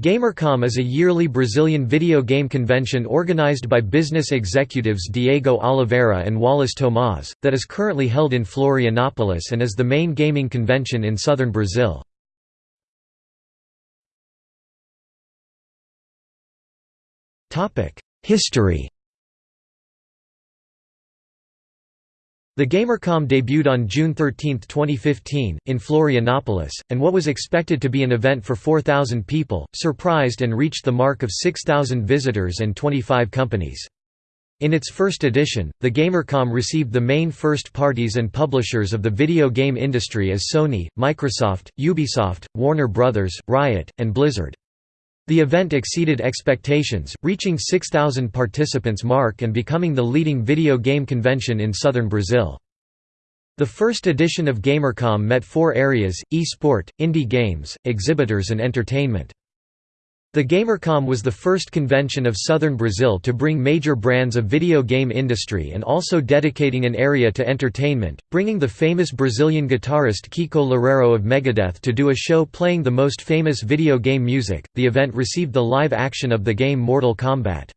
Gamercom is a yearly Brazilian video game convention organized by business executives Diego Oliveira and Wallace Tomaz, that is currently held in Florianópolis and is the main gaming convention in southern Brazil. History The Gamercom debuted on June 13, 2015, in Florianópolis, and what was expected to be an event for 4,000 people, surprised and reached the mark of 6,000 visitors and 25 companies. In its first edition, the Gamercom received the main first parties and publishers of the video game industry as Sony, Microsoft, Ubisoft, Warner Bros., Riot, and Blizzard. The event exceeded expectations, reaching 6,000 participants mark and becoming the leading video game convention in southern Brazil. The first edition of Gamercom met four areas, e-sport, indie games, exhibitors and entertainment. The Gamercom was the first convention of southern Brazil to bring major brands of video game industry and also dedicating an area to entertainment, bringing the famous Brazilian guitarist Kiko Loureiro of Megadeth to do a show playing the most famous video game music. The event received the live action of the game Mortal Kombat.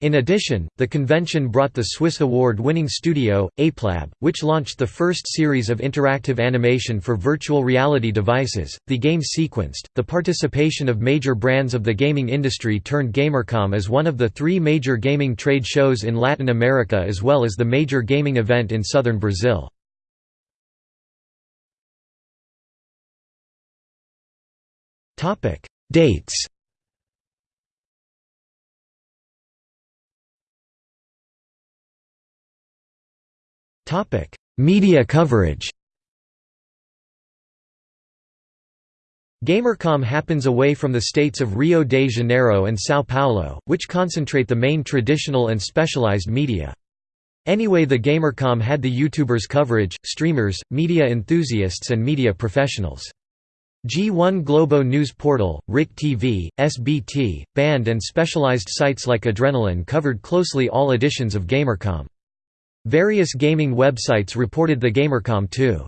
In addition, the convention brought the Swiss award-winning studio, Apelab, which launched the first series of interactive animation for virtual reality devices, the game sequenced. The participation of major brands of the gaming industry turned Gamercom as one of the three major gaming trade shows in Latin America as well as the major gaming event in southern Brazil. Dates Topic: Media coverage. Gamercom happens away from the states of Rio de Janeiro and São Paulo, which concentrate the main traditional and specialized media. Anyway the Gamercom had the YouTubers coverage, streamers, media enthusiasts and media professionals. G1 Globo News Portal, RIC TV, SBT, Band and specialized sites like Adrenaline covered closely all editions of Gamercom. Various gaming websites reported the Gamercom too.